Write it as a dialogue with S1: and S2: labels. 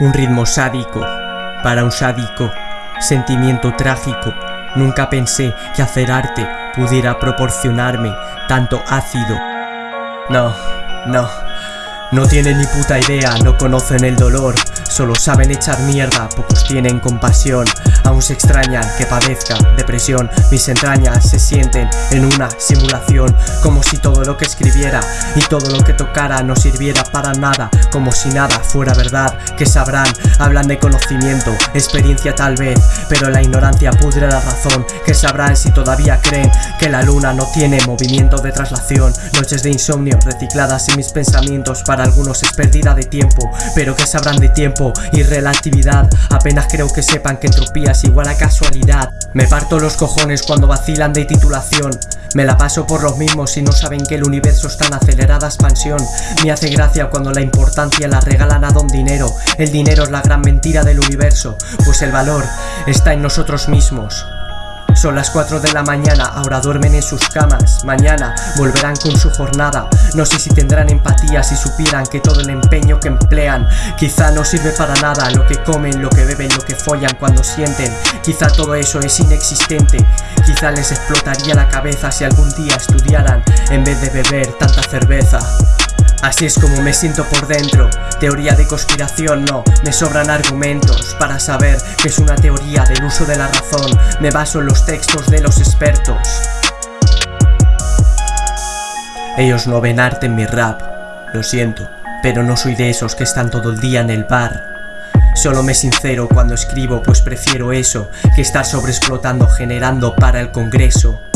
S1: Un ritmo sádico, para un sádico, sentimiento trágico. Nunca pensé que hacer arte pudiera proporcionarme tanto ácido. No, no, no tienen ni puta idea, no conocen el dolor Solo saben echar mierda, pocos tienen compasión Aún se extrañan que padezca depresión. Mis entrañas se sienten en una simulación Como si todo lo que escribiera y todo lo que tocara no sirviera para nada Como si nada fuera verdad, que sabrán Hablan de conocimiento, experiencia tal vez Pero la ignorancia pudre la razón Que sabrán si todavía creen que la luna no tiene movimiento de traslación Noches de insomnio recicladas en mis pensamientos Para algunos es pérdida de tiempo Pero que sabrán de tiempo y relatividad Apenas creo que sepan que entropía es igual a casualidad. Me parto los cojones cuando vacilan de titulación. Me la paso por los mismos y no saben que el universo está en acelerada expansión. Me hace gracia cuando la importancia la regalan a don dinero. El dinero es la gran mentira del universo Pues el valor está en nosotros mismos son las 4 de la mañana, ahora duermen en sus camas. Mañana volverán con su jornada. No sé si tendrán empatía si supieran que todo el empeño que emplean Quizá no sirve para nada. Lo que comen, lo que beben, lo que follan cuando sienten. Quizá todo eso es inexistente. Quizá les explotaría la cabeza si algún día estudiaran En vez de beber tanta cerveza Así es como me siento por dentro. Teoría de conspiración no, me sobran argumentos Para saber que es una teoría del uso de la razón. Me baso en los textos de los expertos. Ellos no ven arte en mi rap, lo siento Pero no soy de esos que están todo el día en el bar. Solo me sincero cuando escribo pues prefiero eso Que estar sobreexplotando generando para el congreso